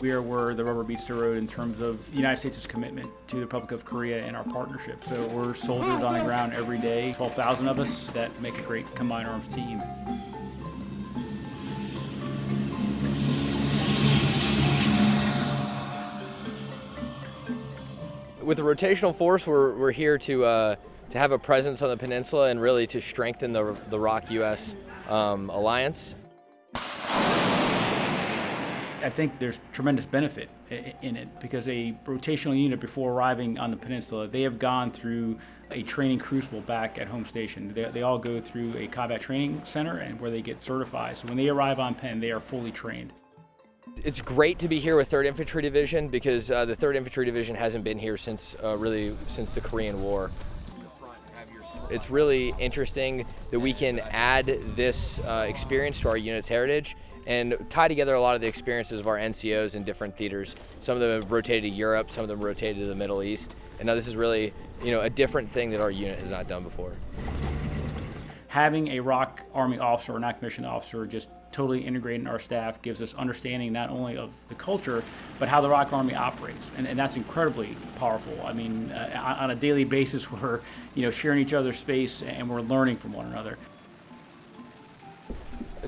We are where the rubber meets the road in terms of the United States' commitment to the Republic of Korea and our partnership. So we're soldiers on the ground every day, 12,000 of us that make a great combined arms team. With the rotational force, we're, we're here to, uh, to have a presence on the peninsula and really to strengthen the, the ROK-US um, alliance. I think there's tremendous benefit in it because a rotational unit before arriving on the peninsula, they have gone through a training crucible back at home station. They, they all go through a combat training center and where they get certified. So when they arrive on Penn, they are fully trained. It's great to be here with 3rd Infantry Division because uh, the 3rd Infantry Division hasn't been here since uh, really since the Korean War. It's really interesting that we can add this uh, experience to our unit's heritage and tie together a lot of the experiences of our NCOs in different theaters. Some of them have rotated to Europe, some of them rotated to the Middle East, and now this is really, you know, a different thing that our unit has not done before. Having a ROK Army officer or non-commissioned officer just totally integrating our staff gives us understanding not only of the culture, but how the ROK Army operates, and, and that's incredibly powerful. I mean, uh, on a daily basis, we're you know sharing each other's space and we're learning from one another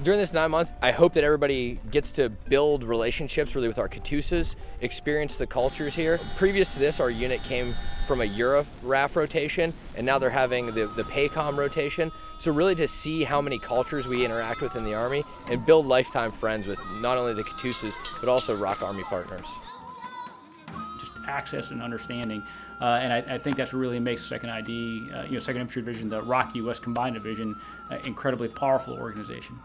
during this nine months, I hope that everybody gets to build relationships really with our Katusas, experience the cultures here. Previous to this, our unit came from a Euro RAF rotation, and now they're having the, the PACOM rotation. So really to see how many cultures we interact with in the Army and build lifetime friends with not only the Katusas, but also ROK Army partners. Access and understanding. Uh, and I, I, think that's really makes Second ID, uh, you know, Second Infantry Division, the ROK US Combined Division, uh, incredibly powerful organization.